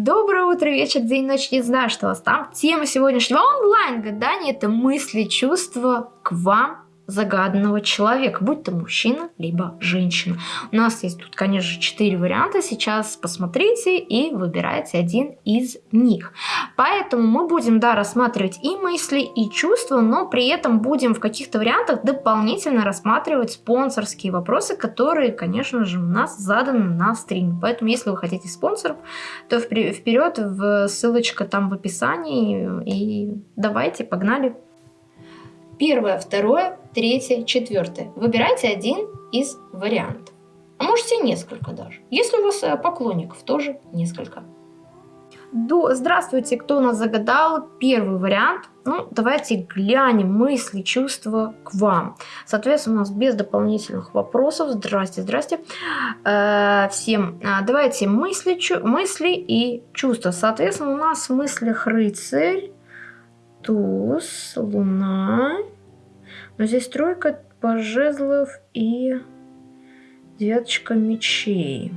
Доброе утро, вечер, день, ночь, не знаю, что у вас там. Тема сегодняшнего онлайн-гадания – это мысли, чувства к вам загаданного человека, будь то мужчина, либо женщина. У нас есть тут, конечно же, четыре варианта. Сейчас посмотрите и выбирайте один из них. Поэтому мы будем, да, рассматривать и мысли, и чувства, но при этом будем в каких-то вариантах дополнительно рассматривать спонсорские вопросы, которые, конечно же, у нас заданы на стриме. Поэтому, если вы хотите спонсоров, то вперед, в ссылочка там в описании. И давайте, погнали. Первое, второе, третье, четвертое. Выбирайте один из вариантов. А можете несколько даже. Если у вас э, поклонников, тоже несколько. До... Здравствуйте, кто у нас загадал? Первый вариант. Ну, давайте глянем мысли, чувства к вам. Соответственно, у нас без дополнительных вопросов. Здрасте, здрасте. Э, всем э, давайте мысли, чу... мысли и чувства. Соответственно, у нас в мыслях рыцарь, туз, луна. Но здесь тройка пожезлов и девяточка мечей.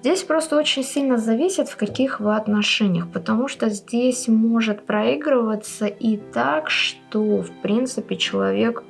Здесь просто очень сильно зависит, в каких вы отношениях, потому что здесь может проигрываться и так, что, в принципе, человек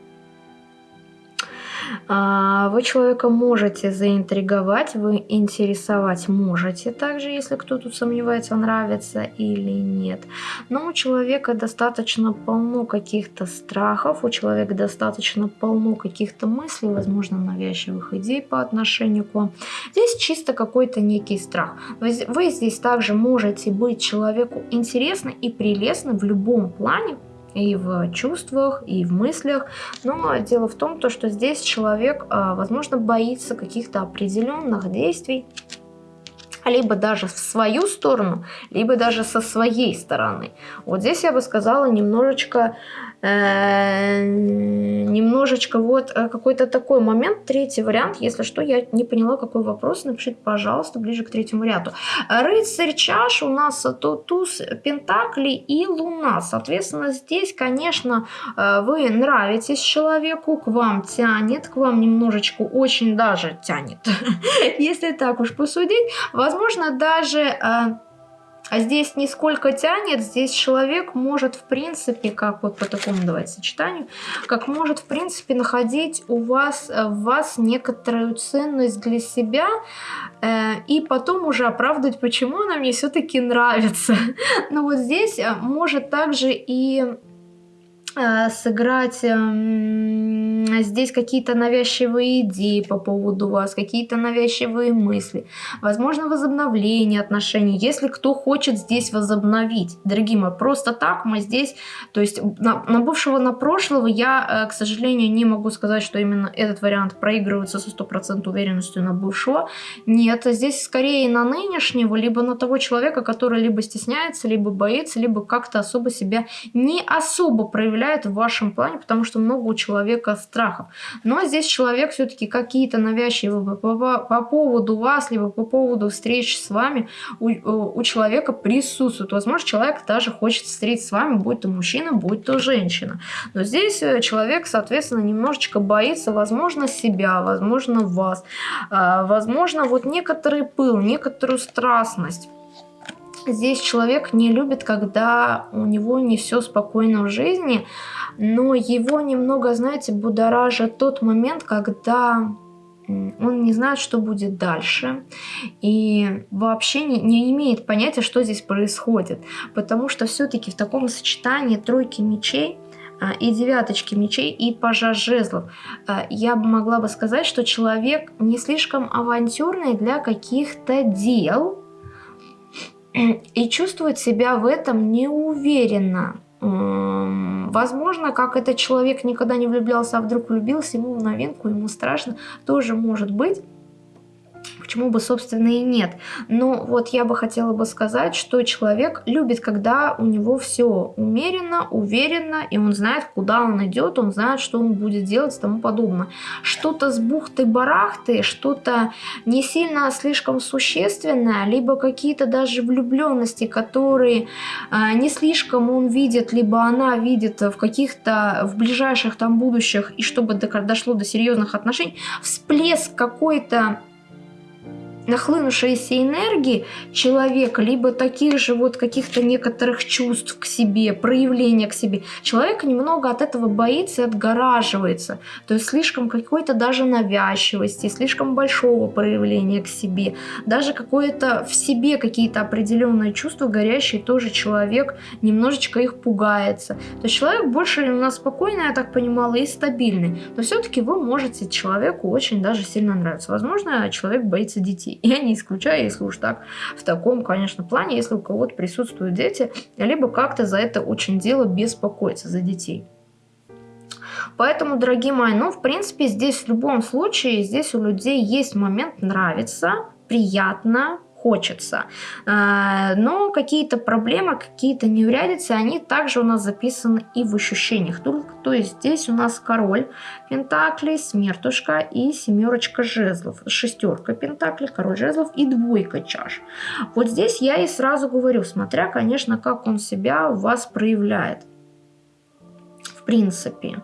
вы человека можете заинтриговать, вы интересовать можете также, если кто тут сомневается, нравится или нет. Но у человека достаточно полно каких-то страхов, у человека достаточно полно каких-то мыслей, возможно, навязчивых идей по отношению к вам. Здесь чисто какой-то некий страх. Вы, вы здесь также можете быть человеку интересны и прелестны в любом плане, и в чувствах, и в мыслях. Но дело в том, то, что здесь человек, а, возможно, боится каких-то определенных действий, либо даже в свою сторону, либо даже со своей стороны. Вот здесь я бы сказала немножечко немножечко вот э, какой-то такой момент. Третий вариант, если что, я не поняла, какой вопрос, напишите, пожалуйста, ближе к третьему варианту. Рыцарь чаш у нас туз пентакли и луна. Соответственно, здесь, конечно, э, вы нравитесь человеку, к вам тянет, к вам немножечко очень даже тянет, если так уж посудить. Возможно, даже а здесь не сколько тянет, здесь человек может в принципе, как вот по такому давайте сочетанию, как может в принципе находить у вас, э, в вас некоторую ценность для себя э, и потом уже оправдывать, почему она мне все-таки нравится. Но вот здесь э, может также и сыграть эм, здесь какие-то навязчивые идеи по поводу вас, какие-то навязчивые мысли, возможно, возобновление отношений, если кто хочет здесь возобновить. Дорогие мои, просто так мы здесь, то есть на, на бывшего, на прошлого я, э, к сожалению, не могу сказать, что именно этот вариант проигрывается со стопроцентной уверенностью на бывшего. Нет, здесь скорее на нынешнего, либо на того человека, который либо стесняется, либо боится, либо как-то особо себя не особо проявляет проявляет в вашем плане, потому что много у человека страхов. Но здесь человек все-таки какие-то навязчивые по, по, по поводу вас, либо по поводу встреч с вами у, у человека присутствует. Возможно, человек даже хочет встретиться с вами, будь то мужчина, будь то женщина. Но здесь э, человек, соответственно, немножечко боится, возможно, себя, возможно, вас, а, возможно, вот некоторый пыл, некоторую страстность. Здесь человек не любит, когда у него не все спокойно в жизни, но его немного, знаете, будоражит тот момент, когда он не знает, что будет дальше, и вообще не, не имеет понятия, что здесь происходит, потому что все-таки в таком сочетании тройки мечей а, и девяточки мечей и пажа жезлов. А, я бы могла бы сказать, что человек не слишком авантюрный для каких-то дел, и чувствует себя в этом неуверенно. Возможно, как этот человек никогда не влюблялся, а вдруг влюбился, ему в новинку, ему страшно, тоже может быть почему бы, собственно, и нет. Но вот я бы хотела бы сказать, что человек любит, когда у него все умеренно, уверенно, и он знает, куда он идет, он знает, что он будет делать и тому подобное. Что-то с бухты-барахты, что-то не сильно слишком существенное, либо какие-то даже влюбленности, которые э, не слишком он видит, либо она видит в каких-то, в ближайших там будущих, и чтобы дошло до серьезных отношений, всплеск какой-то нахлынувшиеся энергии человека, либо таких же вот каких-то некоторых чувств к себе, проявления к себе, человек немного от этого боится и отгораживается. То есть слишком какой-то даже навязчивости, слишком большого проявления к себе, даже какое-то в себе какие-то определенные чувства горящие, тоже человек немножечко их пугается. То есть человек больше у нас спокойный, я так понимала, и стабильный. Но все-таки вы можете человеку очень даже сильно нравиться. Возможно, человек боится детей. Я не исключаю, если уж так, в таком, конечно, плане, если у кого-то присутствуют дети, либо как-то за это очень дело беспокоиться, за детей. Поэтому, дорогие мои, ну, в принципе, здесь в любом случае, здесь у людей есть момент нравится, приятно, хочется. А, но какие-то проблемы, какие-то неурядицы, они также у нас записаны и в ощущениях. То есть здесь у нас король пентаклей, смертушка и семерочка жезлов. Шестерка пентаклей, король жезлов и двойка чаш. Вот здесь я и сразу говорю, смотря, конечно, как он себя у вас проявляет принципе.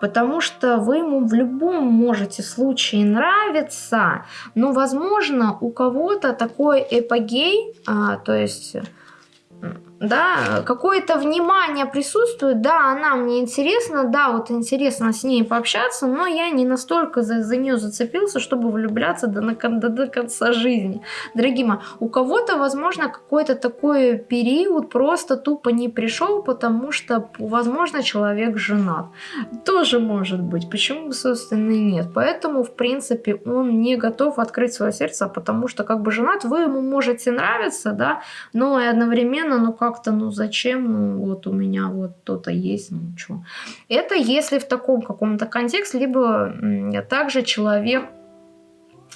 Потому что вы ему в любом можете случае нравиться, но, возможно, у кого-то такой эпогей, а, то есть да, какое-то внимание присутствует, да, она мне интересна, да, вот интересно с ней пообщаться, но я не настолько за, за нее зацепился, чтобы влюбляться до, до, до конца жизни. Дорогие мои, у кого-то, возможно, какой-то такой период просто тупо не пришел, потому что, возможно, человек женат. Тоже может быть, почему, собственно, и нет. Поэтому, в принципе, он не готов открыть свое сердце, потому что, как бы, женат, вы ему можете нравиться, да, но и одновременно, ну, как как-то, ну зачем, ну вот у меня вот кто-то есть, ну что. Это если в таком каком-то контексте, либо также человек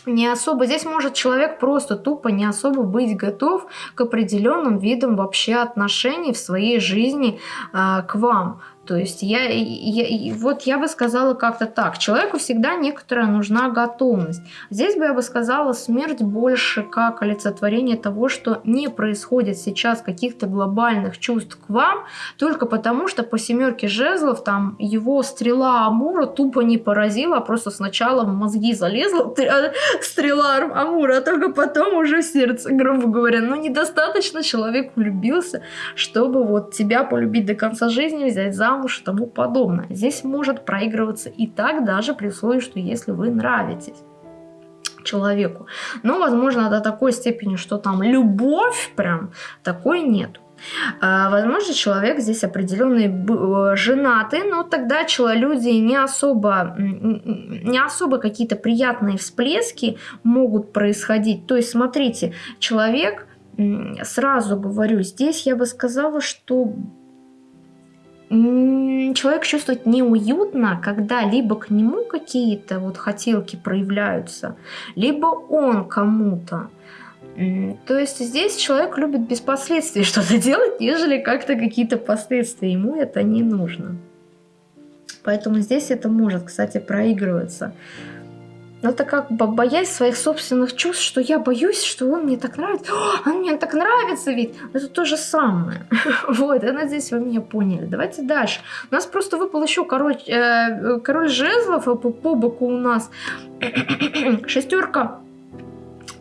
не особо, здесь может человек просто тупо не особо быть готов к определенным видам вообще отношений в своей жизни э, к вам. То есть я, я, вот я бы сказала как-то так. Человеку всегда некоторая нужна готовность. Здесь бы я бы сказала смерть больше как олицетворение того, что не происходит сейчас каких-то глобальных чувств к вам, только потому что по семерке жезлов там его стрела Амура тупо не поразила, а просто сначала в мозги залезла стрела Амура, а только потом уже сердце, грубо говоря. Но недостаточно человек влюбился, чтобы вот тебя полюбить до конца жизни, взять замуж, замуж тому подобное. Здесь может проигрываться и так, даже при условии, что если вы нравитесь человеку. Но, возможно, до такой степени, что там любовь прям, такой нет. А, возможно, человек здесь определенный э, женатый, но тогда люди не особо, не особо какие-то приятные всплески могут происходить. То есть, смотрите, человек, сразу говорю, здесь я бы сказала, что человек чувствует неуютно, когда либо к нему какие-то вот хотелки проявляются, либо он кому-то. То есть здесь человек любит без последствий что-то делать, нежели как-то какие-то последствия. Ему это не нужно. Поэтому здесь это может, кстати, проигрываться. Но это как бы боясь своих собственных чувств, что я боюсь, что он мне так нравится. О, он мне так нравится ведь. Это то же самое. вот, я надеюсь, вы меня поняли. Давайте дальше. У нас просто выпал еще король, э, король жезлов, а по, по боку у нас шестерка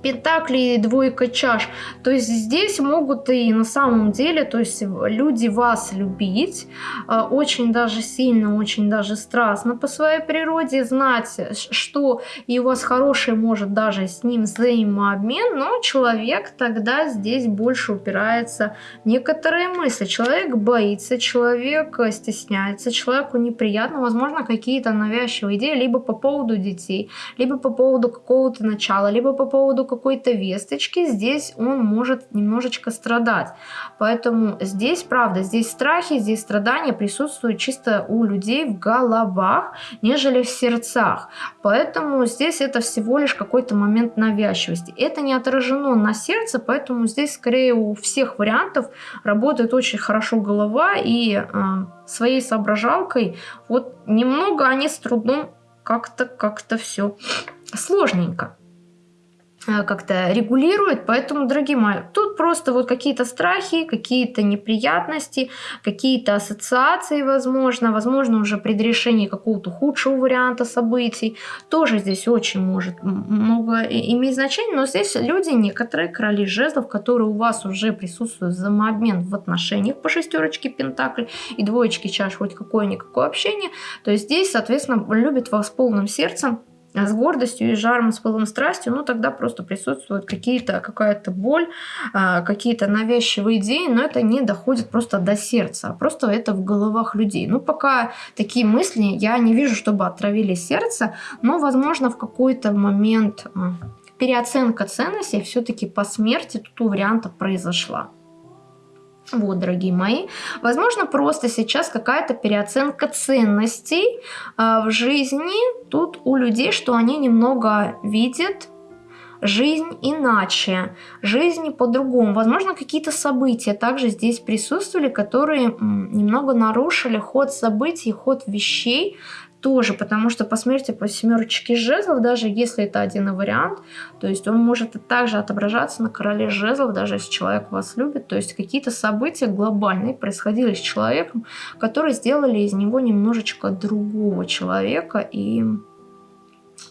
пентаклей, двойка чаш. То есть здесь могут и на самом деле, то есть люди вас любить, а, очень даже сильно, очень даже страстно по своей природе, знать, что и у вас хороший может даже с ним взаимообмен, но человек тогда здесь больше упирается некоторые мысли. Человек боится, человек стесняется, человеку неприятно, возможно, какие-то навязчивые идеи, либо по поводу детей, либо по поводу какого-то начала, либо по поводу какой-то весточки, здесь он может немножечко страдать. Поэтому здесь, правда, здесь страхи, здесь страдания присутствуют чисто у людей в головах, нежели в сердцах. Поэтому здесь это всего лишь какой-то момент навязчивости. Это не отражено на сердце, поэтому здесь скорее у всех вариантов работает очень хорошо голова и э, своей соображалкой. Вот немного они с трудом как-то как-то все сложненько. Э, как-то регулирует. Поэтому, дорогие мои, тут просто вот какие-то страхи, какие-то неприятности, какие-то ассоциации, возможно, возможно, уже предрешение какого-то худшего варианта событий. Тоже здесь очень может много иметь значение, но здесь люди, некоторые короли жезлов, которые у вас уже присутствуют взаимообмен в отношениях по шестерочке пентаклей и двоечке чаш, хоть какое-никакое общение, то есть здесь, соответственно, любит вас полным сердцем, с гордостью и жаром, с пылом страстью, ну тогда просто присутствуют какие-то, какая-то боль, а, какие-то навязчивые идеи, но это не доходит просто до сердца, а просто это в головах людей. Ну пока такие мысли я не вижу, чтобы отравили сердце, но возможно в какой-то момент а, переоценка ценностей все-таки по смерти тут у варианта произошла. Вот, дорогие мои, возможно, просто сейчас какая-то переоценка ценностей э, в жизни тут у людей, что они немного видят жизнь иначе, жизнь по-другому. Возможно, какие-то события также здесь присутствовали, которые немного нарушили ход событий, ход вещей, тоже, потому что по смерти по семерочке жезлов, даже если это один вариант, то есть он может также отображаться на короле жезлов, даже если человек вас любит, то есть какие-то события глобальные происходили с человеком, которые сделали из него немножечко другого человека, и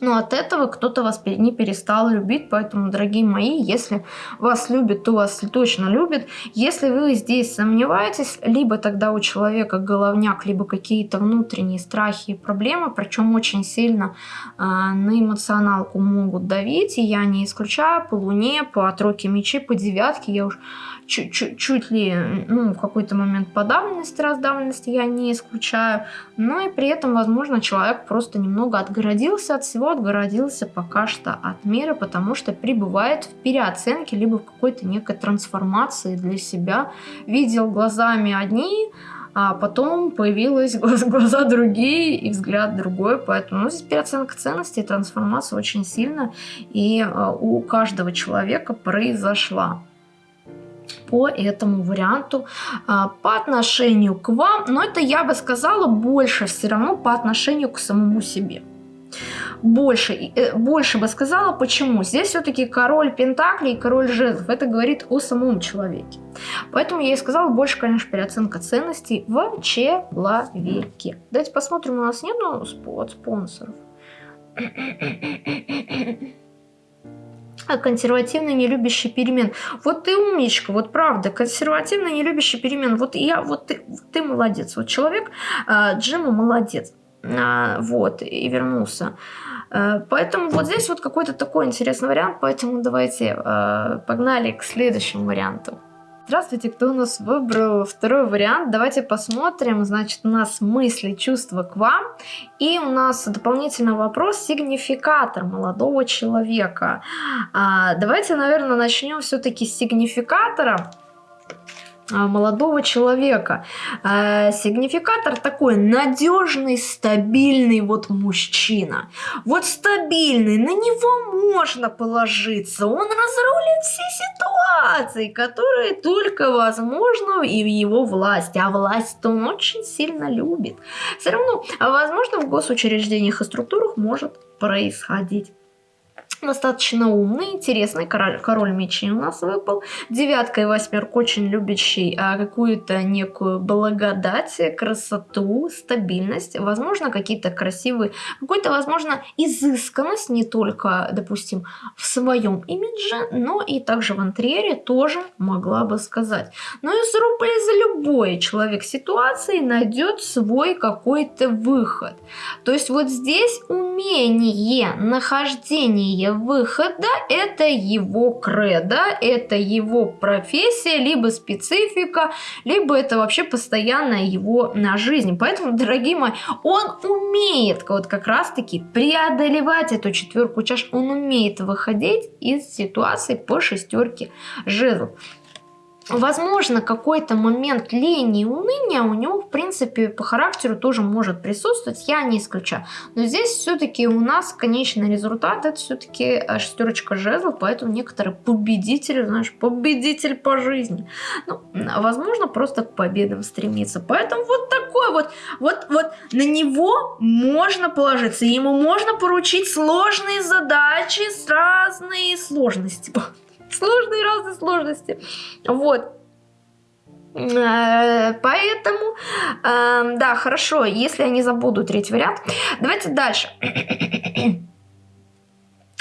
но от этого кто-то вас не перестал любить, поэтому, дорогие мои, если вас любят, то вас точно любят. Если вы здесь сомневаетесь, либо тогда у человека головняк, либо какие-то внутренние страхи и проблемы, причем очень сильно э, на эмоционалку могут давить, и я не исключаю по луне, по тройке мечей, по девятке, я уж чуть, чуть, ли ну, в какой-то момент подавленности, раздавленности я не исключаю, но и при этом, возможно, человек просто немного отгородился от всего, отгородился пока что от мира, потому что пребывает в переоценке, либо в какой-то некой трансформации для себя, видел глазами одни, а потом появились глаза другие и взгляд другой, поэтому ну, здесь переоценка ценностей, трансформация очень сильно и а, у каждого человека произошла по этому варианту а, по отношению к вам, но это я бы сказала больше все равно по отношению к самому себе. Больше, э, больше бы сказала, почему. Здесь все-таки король Пентаклей и король жезлов. Это говорит о самом человеке. Поэтому я и сказала, больше, конечно, переоценка ценностей в человеке. Давайте посмотрим, у нас нету спонсоров. А консервативно не любящий перемен. Вот ты умничка, вот правда, консервативно не любящий перемен. Вот я, вот ты, ты молодец. Вот человек, э, Джима молодец. Э, вот, и вернулся. Поэтому вот здесь вот какой-то такой интересный вариант, поэтому давайте погнали к следующему варианту. Здравствуйте, кто у нас выбрал второй вариант? Давайте посмотрим. Значит, у нас мысли, чувства к вам. И у нас дополнительный вопрос, сигнификатор молодого человека. А, давайте, наверное, начнем все-таки с сигнификатора. А, молодого человека. А, сигнификатор такой надежный, стабильный вот мужчина. Вот стабильный, на него можно положиться. Он разрулит все ситуации, которые только возможно и в его власти. А власть он очень сильно любит. Все равно, возможно, в госучреждениях и структурах может происходить достаточно умный, интересный король, король мечей у нас выпал. Девятка и восьмерка очень любящий а, какую-то некую благодать, красоту, стабильность, возможно, какие-то красивые, какую-то, возможно, изысканность не только, допустим, в своем имидже, но и также в интерьере тоже могла бы сказать. Но из рубля за любой человек ситуации найдет свой какой-то выход. То есть вот здесь умение нахождения выхода это его кредо, это его профессия, либо специфика, либо это вообще постоянная его на жизнь. Поэтому, дорогие мои, он умеет вот как раз-таки преодолевать эту четверку чаш, он умеет выходить из ситуации по шестерке жезлов. Возможно, какой-то момент лени и уныния у него, в принципе, по характеру тоже может присутствовать, я не исключаю. Но здесь все-таки у нас конечный результат, это все-таки э, шестерочка жезлов, поэтому некоторые победители, знаешь, победитель по жизни. Ну, возможно, просто к победам стремиться. Поэтому вот такой вот, вот, вот на него можно положиться, ему можно поручить сложные задачи с разной сложностью сложные разные сложности. Вот. Э, поэтому, э, да, хорошо, если я не забуду третий вариант. Давайте дальше.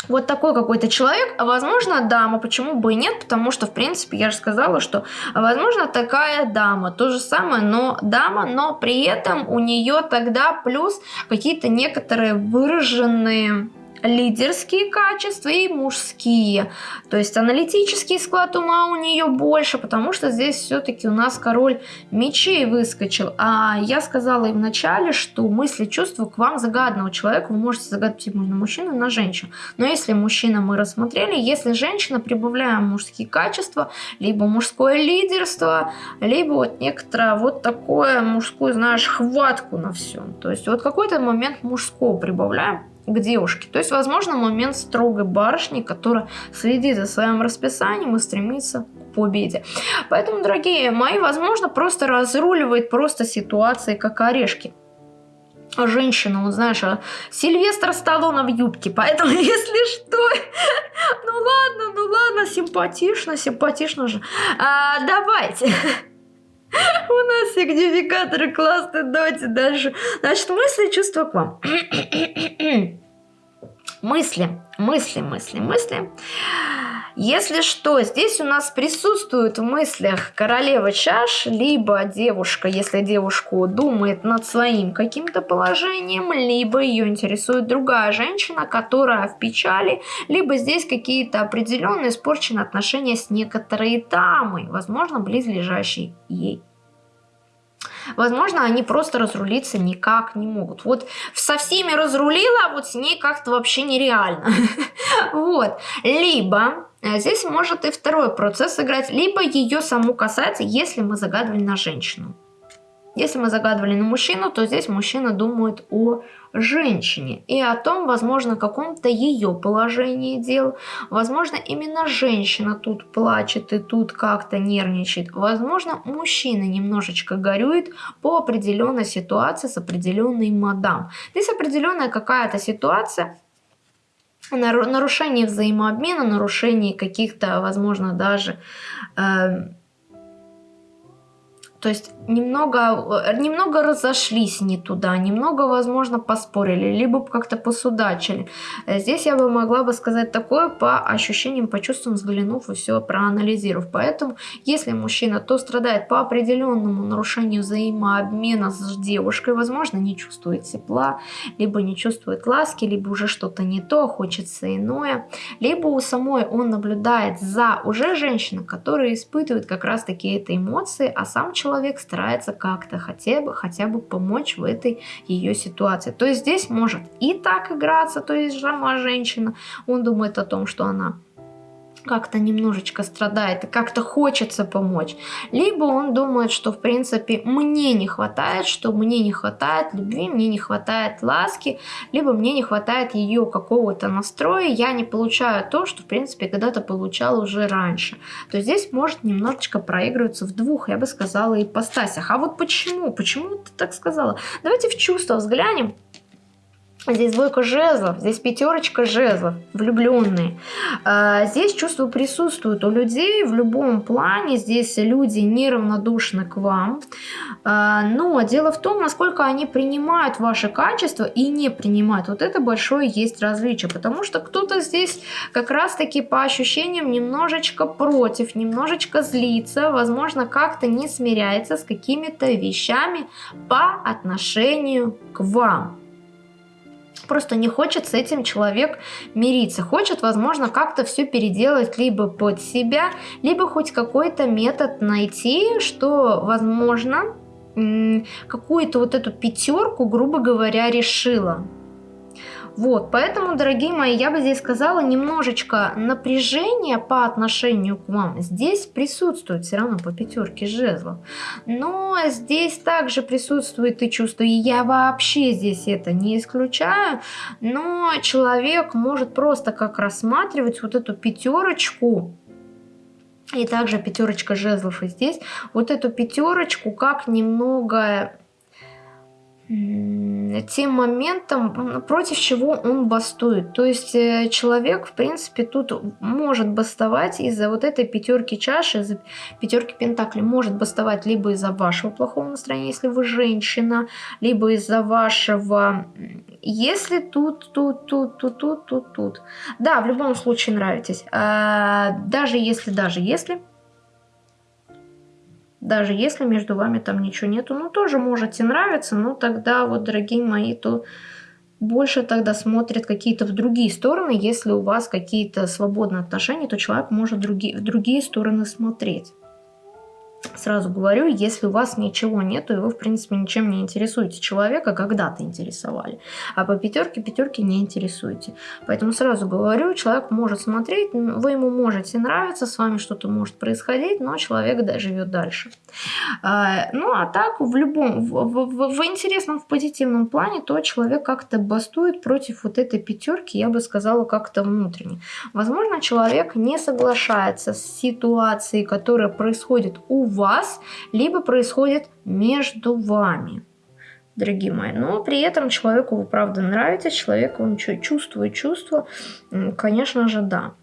Вот такой какой-то человек, возможно дама, почему бы и нет, потому что, в принципе, я же сказала, что, возможно, такая дама, то же самое, но дама, но при этом у нее тогда плюс какие-то некоторые выраженные лидерские качества и мужские. То есть аналитический склад ума у нее больше, потому что здесь все-таки у нас король мечей выскочил. А я сказала и в начале, что мысли, чувства к вам загадного человека вы можете загадать типа на мужчину на женщину. Но если мужчина мы рассмотрели, если женщина, прибавляем мужские качества, либо мужское лидерство, либо вот некоторое вот такое мужскую, знаешь, хватку на всем. То есть вот какой-то момент мужского прибавляем к девушке. То есть, возможно, момент строгой барышни, которая следит за своим расписанием и стремится к победе. Поэтому, дорогие мои, возможно, просто разруливает просто ситуации, как орешки женщина, вот знаешь, а Сильвестр Сталлоне в юбке, поэтому если что, ну ладно, ну ладно, симпатично, симпатично же. А, давайте. У нас сигнификаторы классные, давайте дальше. Значит, мысли, чувства к вам. мысли, мысли, мысли, мысли. Если что, здесь у нас присутствует в мыслях королева чаш, либо девушка, если девушку думает над своим каким-то положением, либо ее интересует другая женщина, которая в печали, либо здесь какие-то определенные испорченные отношения с некоторой дамой, возможно, близлежащей ей. Возможно, они просто разрулиться никак не могут. Вот со всеми разрулила, а вот с ней как-то вообще нереально. Вот. Либо здесь может и второй процесс играть, либо ее саму касается, если мы загадывали на женщину. Если мы загадывали на мужчину, то здесь мужчина думает о женщине и о том, возможно, каком-то ее положении дел. Возможно, именно женщина тут плачет и тут как-то нервничает. Возможно, мужчина немножечко горюет по определенной ситуации с определенной мадам. Здесь определенная какая-то ситуация, нарушение взаимообмена, нарушение каких-то, возможно, даже... Э, то есть немного, э, немного разошлись не туда, немного, возможно, поспорили, либо как-то посудачили. Э, здесь я бы могла бы сказать такое по ощущениям, по чувствам, взглянув и все проанализировав. Поэтому, если мужчина то страдает по определенному нарушению взаимообмена с девушкой, возможно, не чувствует тепла, либо не чувствует ласки, либо уже что-то не то, хочется иное, либо у самой он наблюдает за уже женщиной, которая испытывает как раз-таки эти эмоции, а сам человек человек старается как-то хотя бы, хотя бы помочь в этой ее ситуации. То есть здесь может и так играться, то есть сама женщина, он думает о том, что она как-то немножечко страдает и как-то хочется помочь. Либо он думает, что в принципе мне не хватает, что мне не хватает любви, мне не хватает ласки, либо мне не хватает ее какого-то настроя, я не получаю то, что в принципе когда-то получал уже раньше. То есть здесь может немножечко проигрываться в двух, я бы сказала, ипостасях. А вот почему? Почему ты так сказала? Давайте в чувства взглянем. Здесь двойка жезлов, здесь пятерочка жезлов, влюбленные. А, здесь чувства присутствуют у людей в любом плане. Здесь люди неравнодушны к вам. А, но дело в том, насколько они принимают ваши качества и не принимают. Вот это большое есть различие. Потому что кто-то здесь как раз-таки по ощущениям немножечко против, немножечко злится. Возможно, как-то не смиряется с какими-то вещами по отношению к вам. Просто не хочет с этим человек мириться. Хочет, возможно, как-то все переделать либо под себя, либо хоть какой-то метод найти, что, возможно, какую-то вот эту пятерку, грубо говоря, решила. Вот, поэтому, дорогие мои, я бы здесь сказала, немножечко напряжение по отношению к вам здесь присутствует все равно по пятерке жезлов. Но здесь также присутствует и чувство, и я вообще здесь это не исключаю, но человек может просто как рассматривать вот эту пятерочку, и также пятерочка жезлов и здесь, вот эту пятерочку как немного тем моментом, против чего он бастует. То есть э, человек, в принципе, тут может бастовать из-за вот этой пятерки чаши, из-за пятерки пентаклей. Может бастовать либо из-за вашего плохого настроения, если вы женщина, либо из-за вашего... Если тут, тут, тут, тут, тут, тут, тут. Да, в любом случае нравитесь. А, даже если, даже если даже если между вами там ничего нету, ну тоже можете нравиться, но тогда вот, дорогие мои, то больше тогда смотрят какие-то в другие стороны. Если у вас какие-то свободные отношения, то человек может другие, в другие стороны смотреть. Сразу говорю, если у вас ничего нету, и вы, в принципе, ничем не интересуете человека, когда-то интересовали, а по пятерке пятерки не интересуете. Поэтому сразу говорю, человек может смотреть, вы ему можете нравиться, с вами что-то может происходить, но человек да, живет дальше. А, ну, а так, в любом, в, в, в интересном, в позитивном плане, то человек как-то бастует против вот этой пятерки, я бы сказала, как-то внутренне. Возможно, человек не соглашается с ситуацией, которая происходит у вас, либо происходит между вами дорогие мои. Но при этом человеку вы правда нравитесь, человек он чувствует чувства, конечно же, да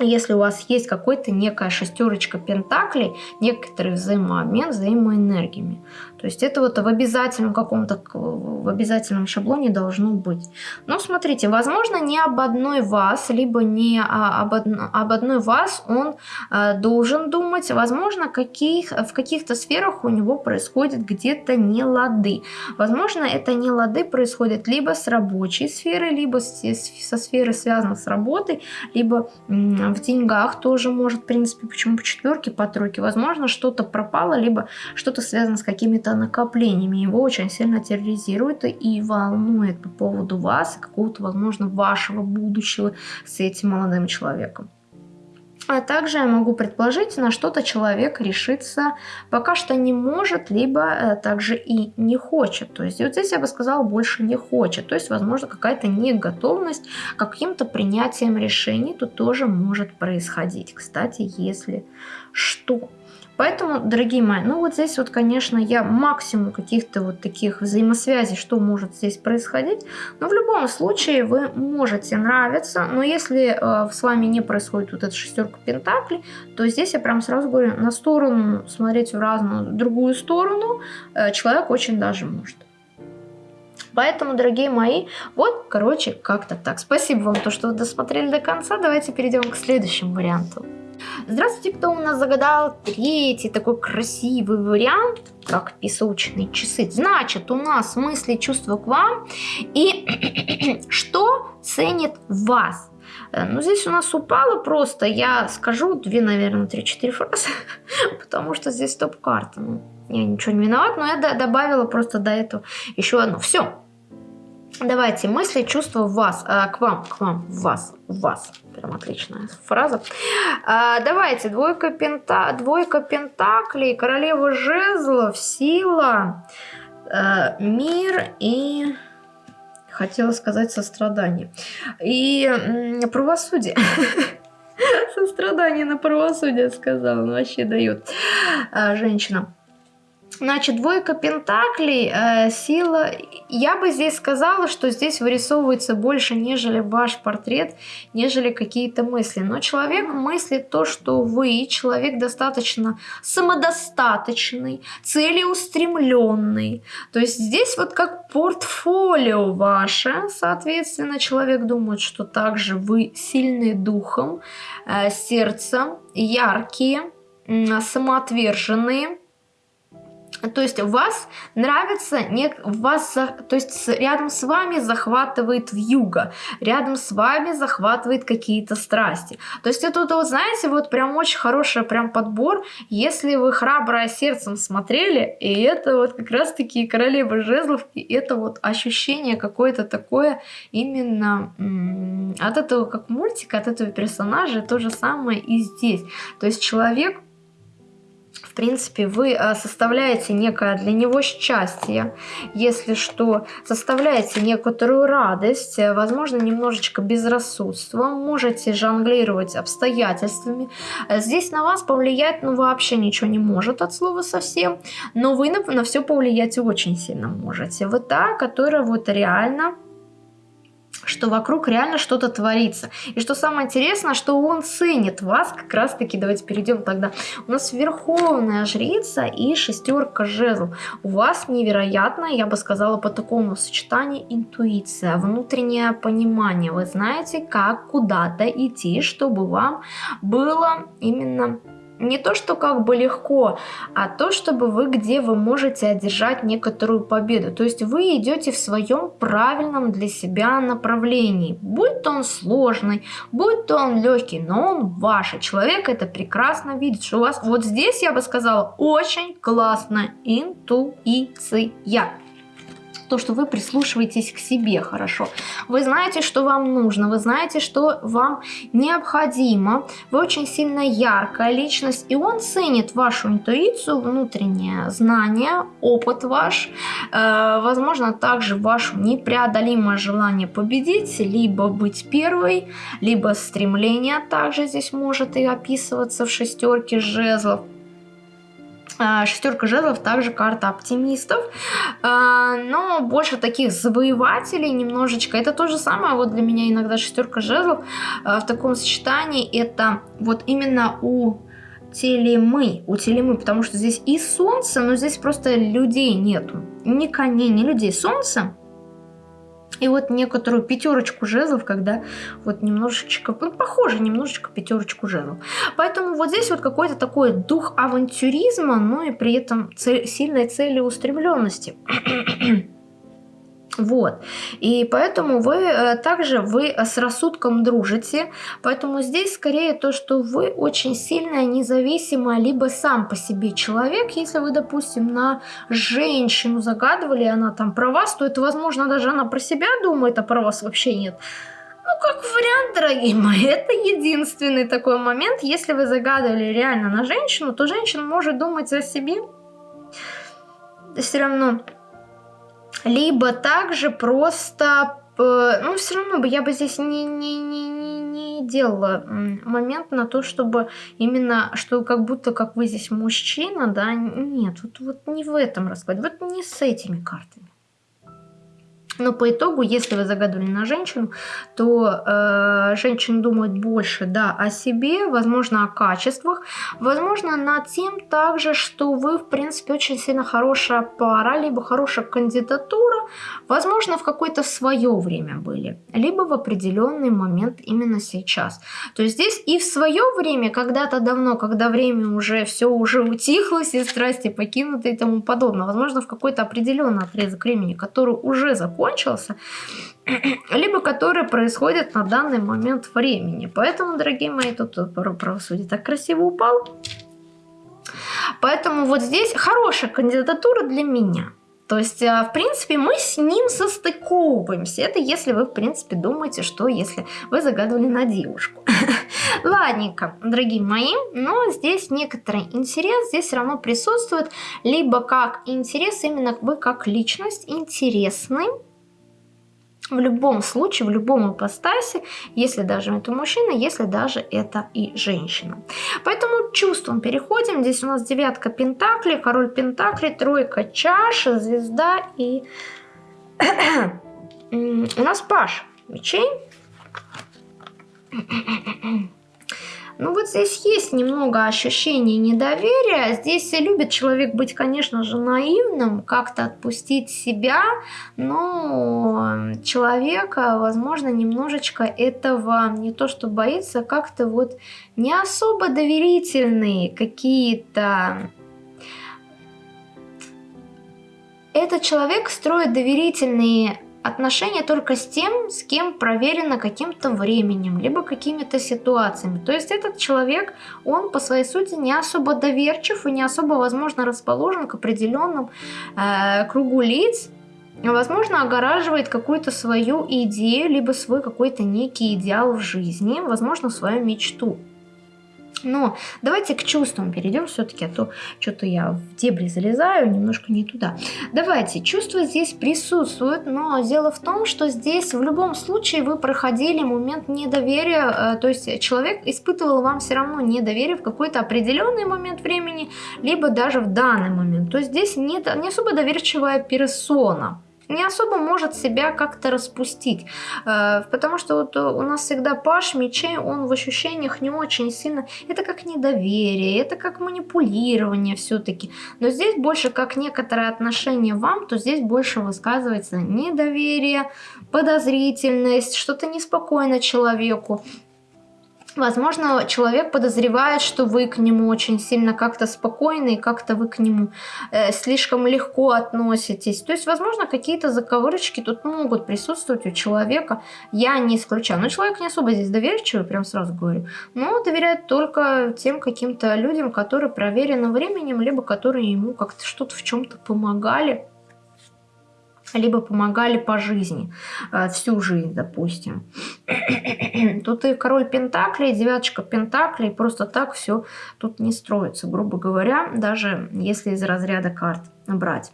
если у вас есть какой-то некая шестерочка пентаклей, некоторый взаимообмен взаимоэнергиями. То есть это вот в обязательном каком-то, в обязательном шаблоне должно быть. Но смотрите, возможно, не об одной вас, либо не об, одно, об одной вас он э, должен думать. Возможно, каких, в каких-то сферах у него происходит где-то нелады. Возможно, это нелады происходят либо с рабочей сферы, либо со сферы, связанной с работой, либо в деньгах тоже может, в принципе, почему по четверке, по тройке. Возможно, что-то пропало, либо что-то связано с какими-то накоплениями. Его очень сильно терроризирует и волнует по поводу вас какого-то, возможно, вашего будущего с этим молодым человеком. А также я могу предположить, на что-то человек решиться пока что не может, либо э, также и не хочет. То есть вот здесь я бы сказала, больше не хочет. То есть, возможно, какая-то неготовность к каким-то принятием решений тут тоже может происходить. Кстати, если что. Поэтому, дорогие мои, ну вот здесь вот, конечно, я максимум каких-то вот таких взаимосвязей, что может здесь происходить. Но в любом случае вы можете нравиться. Но если э, с вами не происходит вот эта шестерка пентаклей, то здесь я прям сразу говорю, на сторону смотреть в разную другую сторону э, человек очень даже может. Поэтому, дорогие мои, вот, короче, как-то так. Спасибо вам, то, что вы досмотрели до конца. Давайте перейдем к следующему варианту. Здравствуйте, кто у нас загадал третий такой красивый вариант, как песочные часы. Значит, у нас мысли, чувства к вам и что ценит вас. Э, ну, здесь у нас упало просто, я скажу две, наверное, три-четыре фразы, потому что здесь топ-карта. Ну, я ничего не виноват, но я добавила просто до этого еще одну. Все, Давайте мысли, чувства в вас, а, к вам, к вам, в вас, в вас. Прям отличная фраза. А, давайте, двойка, пента, двойка пентаклей, королева жезлов, сила, а, мир и... Хотела сказать сострадание. И правосудие. Сострадание на правосудие сказала. Вообще дает а, женщинам. Значит, двойка пентаклей, э, сила. Я бы здесь сказала, что здесь вырисовывается больше, нежели ваш портрет, нежели какие-то мысли. Но человек мыслит то, что вы, человек достаточно самодостаточный, целеустремленный. То есть здесь вот как портфолио ваше, соответственно, человек думает, что также вы сильны духом, э, сердцем, яркие, самоотверженные то есть вас нравится, не, вас, то есть рядом с вами захватывает вьюга, рядом с вами захватывает какие-то страсти. То есть это вот, знаете, вот прям очень хороший прям подбор, если вы храброе сердцем смотрели, и это вот как раз-таки королева жезлов, и это вот ощущение какое-то такое именно от этого как мультика, от этого персонажа, то же самое и здесь. То есть человек принципе, вы э, составляете некое для него счастье, если что, составляете некоторую радость, э, возможно, немножечко безрассудство, можете жонглировать обстоятельствами. Здесь на вас повлиять, ну, вообще ничего не может от слова совсем, но вы на, на все повлиять очень сильно можете. Вы та, которая вот реально что вокруг реально что-то творится. И что самое интересное, что он ценит вас как раз таки. Давайте перейдем тогда. У нас верховная жрица и шестерка жезл. У вас невероятно, я бы сказала, по такому сочетанию интуиция, внутреннее понимание. Вы знаете, как куда-то идти, чтобы вам было именно не то, что как бы легко, а то, чтобы вы где вы можете одержать некоторую победу. То есть вы идете в своем правильном для себя направлении. Будь то он сложный, будь то он легкий, но он ваш. человек это прекрасно видит, что у вас вот здесь, я бы сказала, очень классная интуиция то, что вы прислушиваетесь к себе хорошо. Вы знаете, что вам нужно, вы знаете, что вам необходимо. Вы очень сильно яркая личность, и он ценит вашу интуицию, внутреннее знание, опыт ваш, э, возможно, также ваше непреодолимое желание победить, либо быть первой, либо стремление также здесь может и описываться в шестерке жезлов. А, шестерка жезлов также карта оптимистов, а, но больше таких завоевателей немножечко. Это то же самое вот для меня иногда шестерка жезлов а, в таком сочетании. Это вот именно у телемы, у телемы, потому что здесь и солнце, но здесь просто людей нету. Ни коней, ни людей. Солнце и вот некоторую пятерочку жезлов, когда вот немножечко, ну, похоже немножечко пятерочку жезлов. Поэтому вот здесь вот какой-то такой дух авантюризма, но и при этом цель, сильной целеустремленности. Вот. И поэтому вы э, также вы с рассудком дружите. Поэтому здесь скорее то, что вы очень сильная, независимая, либо сам по себе человек. Если вы, допустим, на женщину загадывали, она там про вас, то это, возможно, даже она про себя думает, а про вас вообще нет. Ну, как вариант, дорогие мои, это единственный такой момент. Если вы загадывали реально на женщину, то женщина может думать о себе. Все равно либо также просто ну, все равно бы я бы здесь не, не, не, не, не делала момент на то, чтобы именно, что как будто как вы здесь мужчина, да, нет, вот, вот не в этом раскладе, вот не с этими картами. Но по итогу, если вы загадывали на женщину, то э, женщины думают больше да, о себе, возможно, о качествах, возможно, над тем также, что вы, в принципе, очень сильно хорошая пара, либо хорошая кандидатура, возможно, в какое-то свое время были, либо в определенный момент именно сейчас. То есть здесь и в свое время, когда-то давно, когда время уже все уже утихло, все страсти покинуты и тому подобное, возможно, в какой-то определенный отрезок времени, который уже закончился, закончился, либо которые происходят на данный момент времени. Поэтому, дорогие мои, тут правосудие так красиво упал. Поэтому вот здесь хорошая кандидатура для меня. То есть, а, в принципе, мы с ним состыковываемся. Это если вы, в принципе, думаете, что если вы загадывали на девушку. Ладненько, дорогие мои, но здесь некоторый интерес здесь все равно присутствует. Либо как интерес, именно вы как личность интересный в любом случае, в любом ипостасе, если даже это мужчина, если даже это и женщина. Поэтому чувством переходим. Здесь у нас девятка пентаклей, король пентаклей, тройка чаш, звезда и у нас паш мечей. Ну вот здесь есть немного ощущения недоверия. Здесь любит человек быть, конечно же, наивным, как-то отпустить себя, но человека, возможно, немножечко этого не то что боится, как-то вот не особо доверительные какие-то этот человек строит доверительные отношения только с тем, с кем проверено каким-то временем, либо какими-то ситуациями. То есть этот человек, он по своей сути не особо доверчив и не особо, возможно, расположен к определенным э, кругу лиц, возможно, огораживает какую-то свою идею, либо свой какой-то некий идеал в жизни, возможно, свою мечту. Но давайте к чувствам перейдем все-таки, а то что-то я в дебри залезаю, немножко не туда. Давайте, чувства здесь присутствуют, но дело в том, что здесь в любом случае вы проходили момент недоверия, э, то есть человек испытывал вам все равно недоверие в какой-то определенный момент времени, либо даже в данный момент. То есть здесь не, не особо доверчивая персона не особо может себя как-то распустить. Э, потому что вот у нас всегда паш мечей, он в ощущениях не очень сильно... Это как недоверие, это как манипулирование все-таки. Но здесь больше как некоторое отношение вам, то здесь больше высказывается недоверие, подозрительность, что-то неспокойно человеку. Возможно, человек подозревает, что вы к нему очень сильно как-то спокойны, как-то вы к нему э, слишком легко относитесь. То есть, возможно, какие-то заковырочки тут могут присутствовать у человека. Я не исключаю. Но человек не особо здесь доверчивый, прям сразу говорю. Но доверяет только тем каким-то людям, которые проверены временем, либо которые ему как-то что-то в чем-то помогали либо помогали по жизни, э, всю жизнь, допустим. Тут и король Пентаклей, девяточка Пентаклей, просто так все тут не строится, грубо говоря, даже если из разряда карт брать.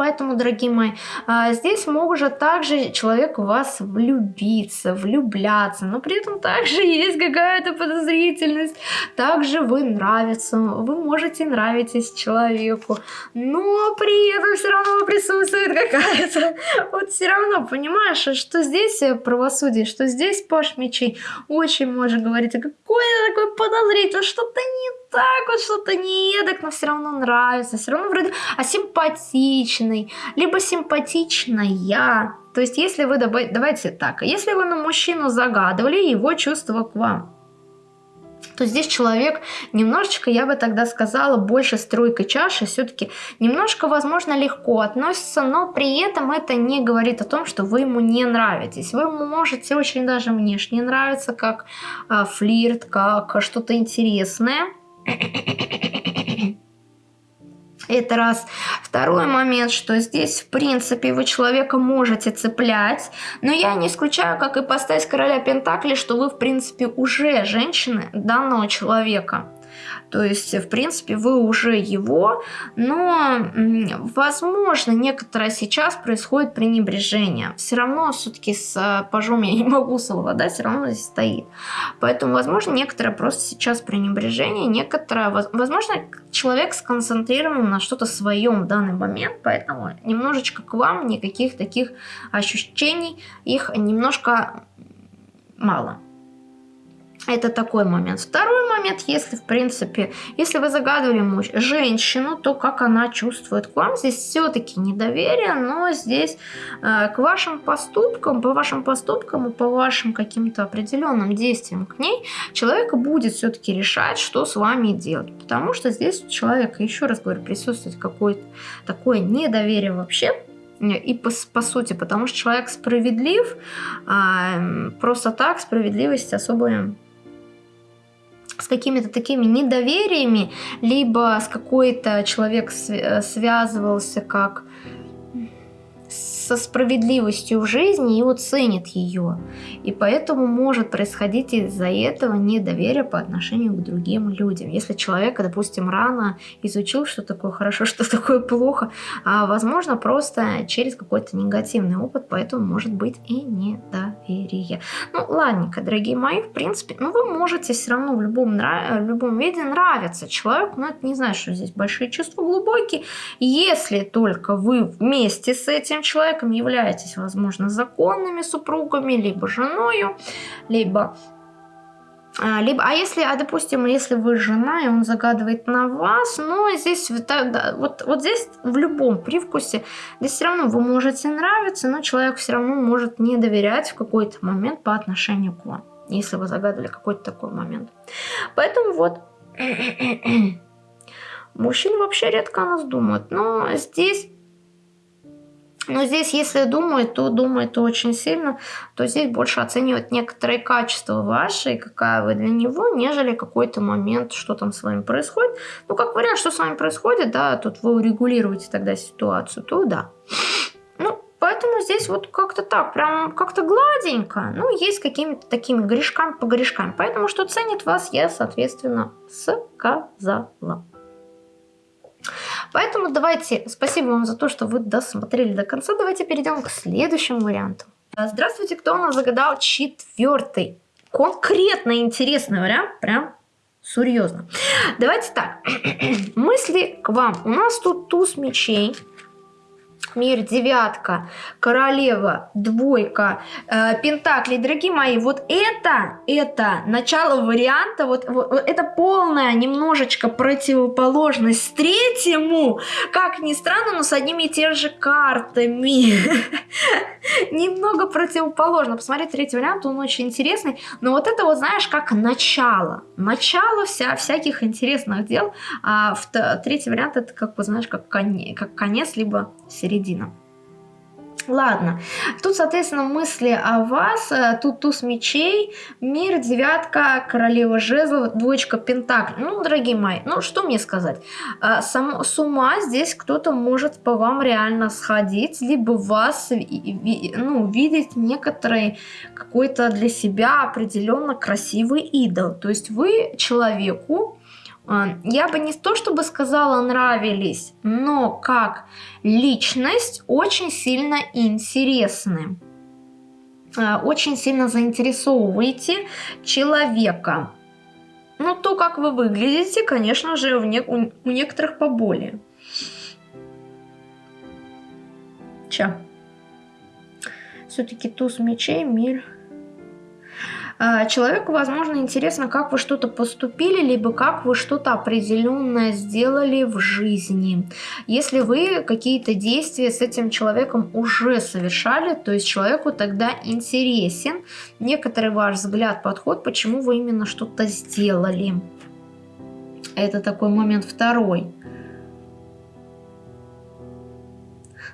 Поэтому, дорогие мои, а, здесь может также человек в вас влюбиться, влюбляться, но при этом также есть какая-то подозрительность. Также вы нравится, вы можете нравитесь человеку, но при этом все равно присутствует какая-то... Вот все равно, понимаешь, что здесь правосудие, что здесь Паш Мечей. Очень может говорить, а какое такое подозрительное, что-то не так вот, что-то не едок, но все равно нравится, все равно вроде, а симпатичный, либо симпатичная. То есть, если вы, давайте так, если вы на мужчину загадывали его чувства к вам, то здесь человек немножечко, я бы тогда сказала, больше стройкой чаши, все-таки немножко, возможно, легко относится, но при этом это не говорит о том, что вы ему не нравитесь. Вы ему можете очень даже внешне нравиться, как э, флирт, как что-то интересное, это раз. Второй момент, что здесь, в принципе, вы человека можете цеплять, но я не исключаю, как и поставить короля Пентакли, что вы, в принципе, уже женщины данного человека. То есть, в принципе, вы уже его, но, возможно, некоторое сейчас происходит пренебрежение. Все равно все-таки с э, пажом я не могу совладать, все равно здесь стоит. Поэтому, возможно, некоторое просто сейчас пренебрежение, некоторое, возможно, человек сконцентрирован на что-то своем в данный момент, поэтому немножечко к вам никаких таких ощущений, их немножко мало. Это такой момент. Второй момент, если, в принципе, если вы загадывали муж, женщину, то как она чувствует к вам. Здесь все-таки недоверие, но здесь э, к вашим поступкам, по вашим поступкам и по вашим каким-то определенным действиям к ней, человек будет все-таки решать, что с вами делать. Потому что здесь у человека, еще раз говорю, присутствует какое-то такое недоверие вообще и по, по сути, потому что человек справедлив, а просто так справедливость особо с какими-то такими недовериями, либо с какой-то человек связывался как со справедливостью в жизни и оценит ее. И поэтому может происходить из-за этого недоверие по отношению к другим людям. Если человек, допустим, рано изучил, что такое хорошо, что такое плохо, а возможно просто через какой-то негативный опыт, поэтому может быть и недоверие. Ну, ладненько, дорогие мои, в принципе, ну вы можете все равно в любом, в любом виде нравиться человеку, но это не значит, что здесь большие чувства глубокие. Если только вы вместе с этим человеком человеком являетесь, возможно, законными супругами, либо женою, либо а, либо, а если, а допустим, если вы жена, и он загадывает на вас, но здесь, вот, вот здесь в любом привкусе, здесь все равно вы можете нравиться, но человек все равно может не доверять в какой-то момент по отношению к вам, если вы загадывали какой-то такой момент. Поэтому вот Мужчины вообще редко о нас думают. Но здесь но здесь, если думает, то думает очень сильно, то здесь больше оценивает некоторые качества ваши, какая вы для него, нежели какой-то момент, что там с вами происходит. Ну, как вариант, что с вами происходит, да, тут вы урегулируете тогда ситуацию, то да. Ну, поэтому здесь вот как-то так, прям как-то гладенько, ну, есть какими-то такими грешками по грешкам. Поэтому, что ценит вас, я, соответственно, сказала. Поэтому давайте, спасибо вам за то, что вы досмотрели до конца. Давайте перейдем к следующему варианту. Здравствуйте, кто у нас загадал четвертый? Конкретно интересный вариант, прям серьезно. Давайте так, мысли к вам. У нас тут туз мечей, мир, девятка, королева, двойка, э, пентакли. Дорогие мои, вот это, это начало варианта, вот, вот, это полная немножечко противоположность третьему, как ни странно, но с одними и теми же картами. Немного противоположно. Посмотри, третий вариант, он очень интересный, но вот это вот, знаешь, как начало. Начало вся, всяких интересных дел, а в, третий вариант это, как бы, знаешь, как, конец, как конец, либо середина. Ладно, тут, соответственно, мысли о вас, э, тут туз мечей, мир, девятка, королева жезлов, двоечка пентаклей. Ну, дорогие мои, ну что мне сказать? Э, сам, с ума здесь кто-то может по вам реально сходить, либо вас ну, видеть некоторый какой-то для себя определенно красивый идол. То есть вы человеку, я бы не то чтобы сказала нравились, но как личность очень сильно интересны. А, очень сильно заинтересовываете человека. Ну, то, как вы выглядите, конечно же, у, не, у, у некоторых поболее. Ча. Все-таки туз мечей, мир а, человеку, возможно, интересно, как вы что-то поступили, либо как вы что-то определенное сделали в жизни. Если вы какие-то действия с этим человеком уже совершали, то есть человеку тогда интересен некоторый ваш взгляд, подход, почему вы именно что-то сделали. Это такой момент второй.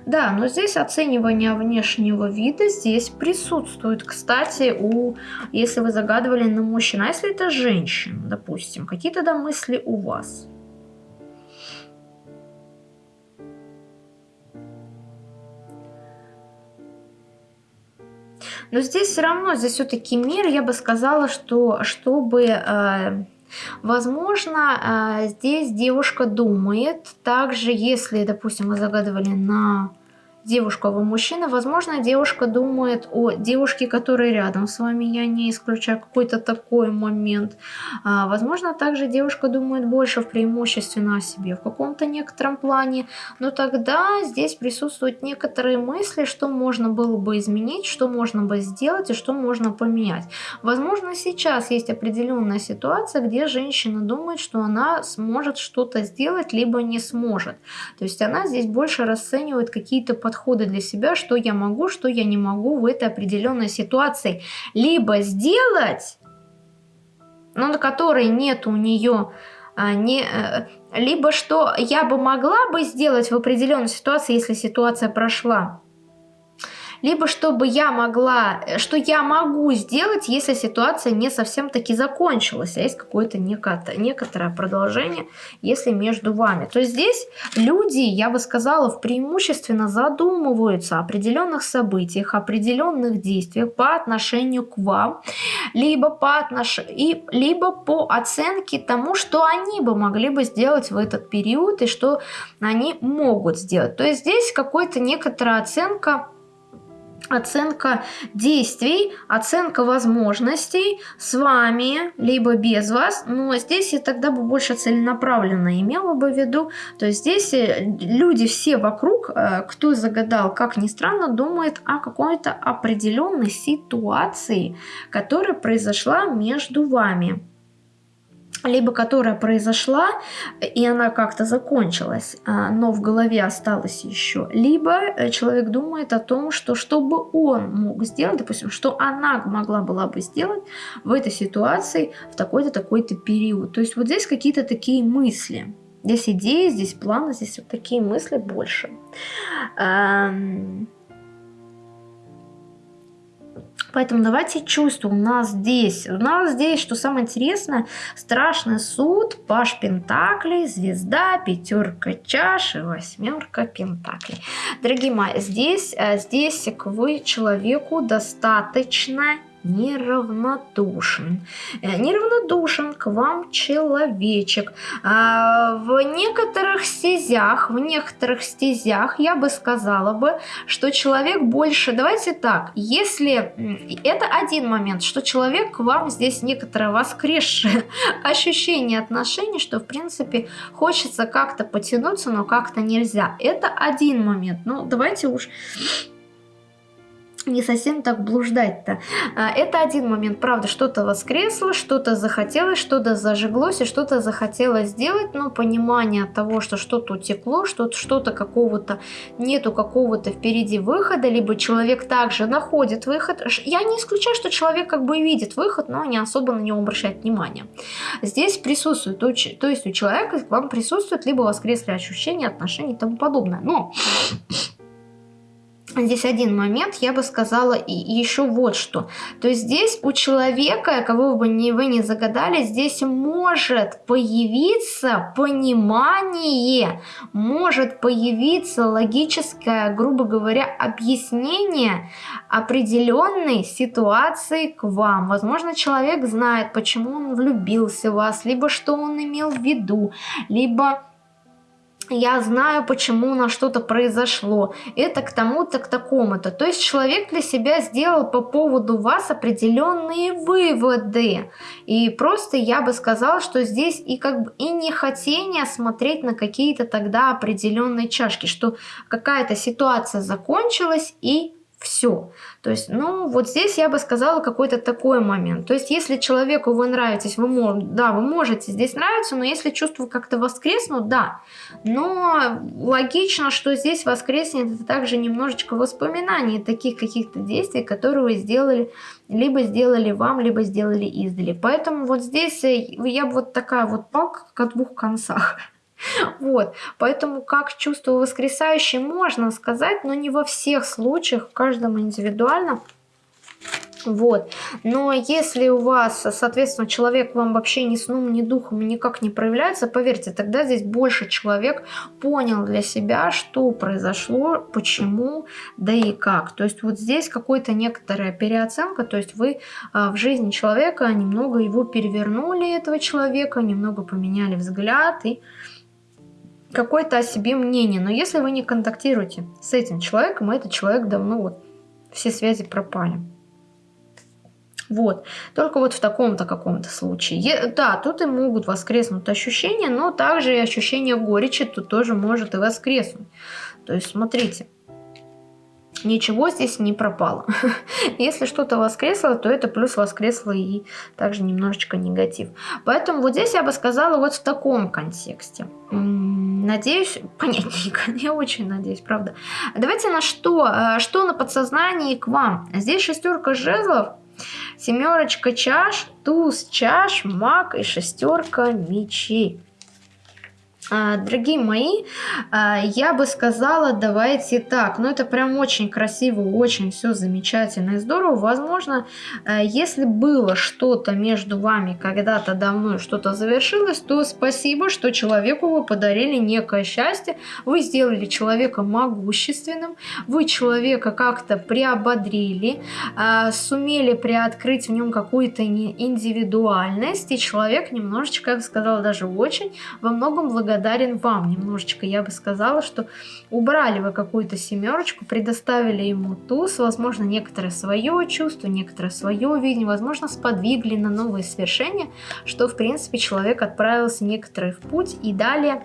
Да, но здесь оценивание внешнего вида здесь присутствует. Кстати, у, если вы загадывали на мужчину, а если это женщина, допустим, какие тогда мысли у вас? Но здесь все равно, здесь все-таки мир, я бы сказала, что чтобы... Э, Возможно, э, здесь девушка думает, также если, допустим, вы загадывали на девушку, а вы мужчина, возможно, девушка думает о девушке, которая рядом с вами, я не исключаю какой-то такой момент. А, возможно, также девушка думает больше в преимущественно о себе в каком-то некотором плане, но тогда здесь присутствуют некоторые мысли, что можно было бы изменить, что можно бы сделать и что можно поменять. Возможно, сейчас есть определенная ситуация, где женщина думает, что она сможет что-то сделать, либо не сможет. То есть она здесь больше расценивает какие-то подходы подходы для себя, что я могу, что я не могу в этой определенной ситуации. Либо сделать, но на которой нет у нее а, не, э, либо что я бы могла бы сделать в определенной ситуации, если ситуация прошла, либо чтобы я могла, что я могу сделать, если ситуация не совсем таки закончилась, а есть какое-то некоторое продолжение, если между вами. То есть здесь люди, я бы сказала, преимущественно задумываются о определенных событиях, определенных действиях по отношению к вам, либо по, отнош... и, либо по оценке тому, что они бы могли бы сделать в этот период и что они могут сделать. То есть здесь какой-то некоторая оценка оценка действий, оценка возможностей с вами, либо без вас. Но здесь я тогда бы больше целенаправленно имела бы в виду. То есть здесь э, люди все вокруг, э, кто загадал, как ни странно, думает о какой-то определенной ситуации, которая произошла между вами либо которая произошла, и она как-то закончилась, а, но в голове осталась еще, либо э, человек думает о том, что что бы он мог сделать, допустим, что она могла была бы сделать в этой ситуации в такой-то, такой-то период. То есть вот здесь какие-то такие мысли. Здесь идеи, здесь планы, здесь вот такие мысли больше. Эм, Поэтому давайте чувства. У нас здесь, у нас здесь, что самое интересное, страшный суд, паш пентаклей, звезда, пятерка чаш и восьмерка пентаклей. Дорогие мои, здесь, э, здесь вы человеку достаточно неравнодушен. Э, неравнодушен к вам человечек. А, в некоторых стезях, в некоторых стезях я бы сказала бы, что человек больше... Давайте так, если... Это один момент, что человек к вам здесь некоторое воскресшее ощущение отношений, что в принципе хочется как-то потянуться, но как-то нельзя. Это один момент. Ну, давайте уж не совсем так блуждать-то. А, это один момент, правда, что-то воскресло, что-то захотелось, что-то зажиглось и что-то захотелось сделать, но понимание того, что что-то утекло, что-то что какого-то нету какого-то впереди выхода, либо человек также находит выход. Я не исключаю, что человек как бы видит выход, но не особо на него обращает внимание. Здесь присутствует, то есть у человека к вам присутствует либо воскресли ощущения, отношения и тому подобное. Но Здесь один момент, я бы сказала и, еще вот что. То есть здесь у человека, кого бы не, вы не загадали, здесь может появиться понимание, может появиться логическое, грубо говоря, объяснение определенной ситуации к вам. Возможно, человек знает, почему он влюбился в вас, либо что он имел в виду, либо я знаю, почему на что-то произошло, это к тому-то, к такому-то. То есть человек для себя сделал по поводу вас определенные выводы. И просто я бы сказала, что здесь и как бы и не хотение смотреть на какие-то тогда определенные чашки, что какая-то ситуация закончилась и все. То есть, ну, вот здесь я бы сказала какой-то такой момент. То есть, если человеку вы нравитесь, вы, да, вы можете здесь нравиться, но если чувства как-то воскреснут, да. Но логично, что здесь воскреснет это также немножечко воспоминаний таких каких-то действий, которые вы сделали, либо сделали вам, либо сделали издали. Поэтому вот здесь э, я бы вот такая вот палка, как о двух концах. Вот, поэтому как чувство воскресающее можно сказать, но не во всех случаях, в каждом индивидуально. Вот. Но если у вас, соответственно, человек вам вообще ни сном, ни духом никак не проявляется, поверьте, тогда здесь больше человек понял для себя, что произошло, почему, да и как. То есть вот здесь какой-то некоторая переоценка, то есть вы а, в жизни человека немного его перевернули, этого человека, немного поменяли взгляд и какое-то о себе мнение. Но если вы не контактируете с этим человеком, этот человек давно вот все связи пропали. Вот. Только вот в таком-то каком-то случае. Да, тут и могут воскреснуть ощущения, но также и ощущение горечи тут тоже может и воскреснуть. То есть, смотрите, ничего здесь не пропало. Если что-то воскресло, то это плюс воскресло и также немножечко негатив. Поэтому вот здесь я бы сказала вот в таком контексте. Надеюсь, понятненько, я очень надеюсь, правда. Давайте на что? Э, что на подсознании к вам? Здесь шестерка жезлов, семерочка чаш, туз чаш, маг и шестерка мечей. А, дорогие мои, а, я бы сказала, давайте так, ну это прям очень красиво, очень все замечательно и здорово. Возможно, а, если было что-то между вами когда-то давно, что-то завершилось, то спасибо, что человеку вы подарили некое счастье, вы сделали человека могущественным, вы человека как-то приободрили, сумели приоткрыть в нем какую-то индивидуальность, и человек немножечко, я бы сказала, даже очень, во многом благодарен благодарен вам немножечко. Я бы сказала, что убрали вы какую-то семерочку, предоставили ему туз, возможно, некоторое свое чувство, некоторое свое видение, возможно, сподвигли на новые свершения, что, в принципе, человек отправился некоторый в путь и далее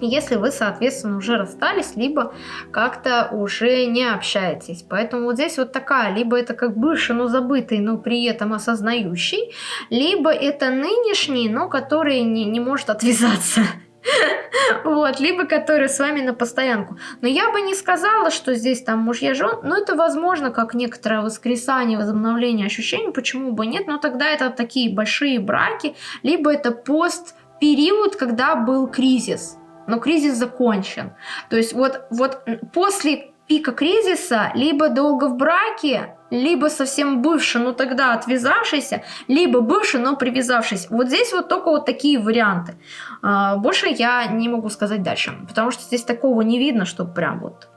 если вы, соответственно, уже расстались, либо как-то уже не общаетесь. Поэтому вот здесь вот такая, либо это как бывший, но забытый, но при этом осознающий, либо это нынешний, но который не, не может отвязаться. Вот, либо который с вами на постоянку. Но я бы не сказала, что здесь там мужья жен, но это возможно как некоторое воскресание, возобновление ощущений, почему бы нет, но тогда это такие большие браки, либо это пост период, когда был кризис, но кризис закончен. То есть вот, вот после пика кризиса либо долго в браке, либо совсем бывший, но тогда отвязавшийся, либо бывший, но привязавшийся. Вот здесь вот только вот такие варианты. А, больше я не могу сказать дальше, потому что здесь такого не видно, что прям вот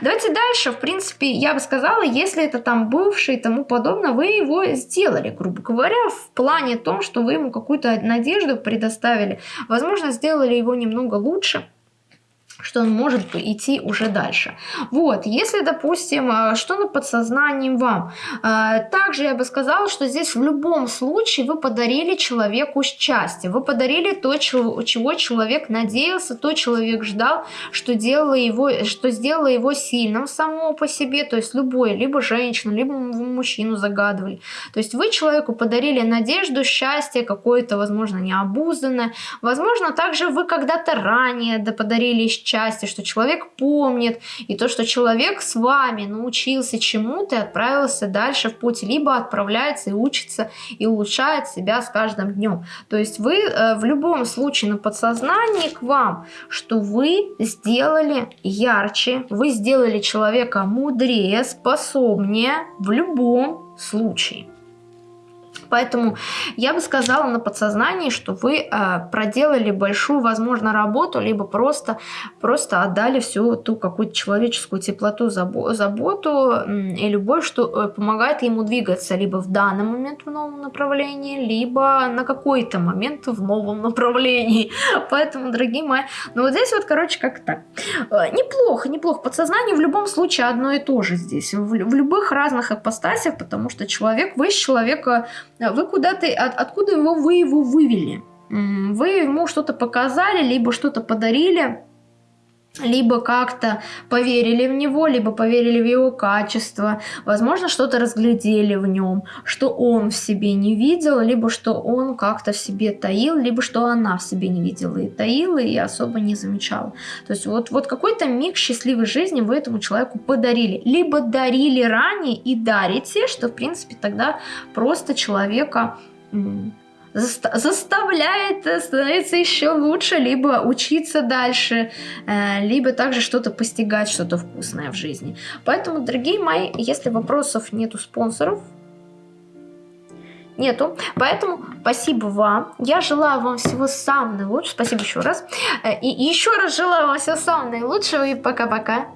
Давайте дальше. В принципе, я бы сказала, если это там бывший и тому подобное, вы его сделали, грубо говоря, в плане том, что вы ему какую-то надежду предоставили. Возможно, сделали его немного лучше что он может идти уже дальше. Вот, если, допустим, э, что на подсознании вам, э, также я бы сказала, что здесь в любом случае вы подарили человеку счастье, вы подарили то, чего человек надеялся, то человек ждал, что, делало его, что сделало его сильным самого по себе, то есть любой, либо женщину, либо мужчину загадывали. То есть вы человеку подарили надежду, счастье, какое-то, возможно, необузданное, возможно, также вы когда-то ранее подарили счастье, счастье, что человек помнит, и то, что человек с вами научился чему-то и отправился дальше в путь, либо отправляется и учится, и улучшает себя с каждым днем. То есть вы э, в любом случае на подсознании к вам, что вы сделали ярче, вы сделали человека мудрее, способнее в любом случае. Поэтому я бы сказала на подсознании, что вы э, проделали большую, возможно, работу, либо просто, просто отдали всю ту какую-то человеческую теплоту, заботу и любовь, что э, помогает ему двигаться либо в данный момент в новом направлении, либо на какой-то момент в новом направлении. Поэтому, дорогие мои, ну вот здесь вот, короче, как так. Э, неплохо, неплохо. Подсознание в любом случае одно и то же здесь. В, в любых разных ипостасях, потому что человек, вы из человека вы куда-то, от, откуда его, вы его вывели? Вы ему что-то показали, либо что-то подарили, либо как-то поверили в него, либо поверили в его качество, возможно, что-то разглядели в нем, что он в себе не видел, либо что он как-то в себе таил, либо что она в себе не видела и таила, и особо не замечала. То есть вот, вот какой-то миг счастливой жизни вы этому человеку подарили, либо дарили ранее и дарите, что, в принципе, тогда просто человека заставляет становиться еще лучше, либо учиться дальше, э, либо также что-то постигать, что-то вкусное в жизни. Поэтому, дорогие мои, если вопросов нету спонсоров, нету. Поэтому спасибо вам. Я желаю вам всего самого наилучшего. Спасибо еще раз. Э, и еще раз желаю вам всего самого наилучшего. И пока-пока.